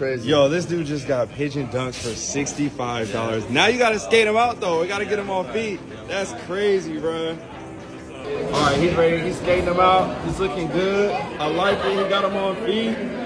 Crazy. Yo, this dude just got pigeon dunks for $65. Now you gotta skate him out though. We gotta get him on feet. That's crazy, bro. All right, he's ready. He's skating him out. He's looking good. I like it. He got him on feet.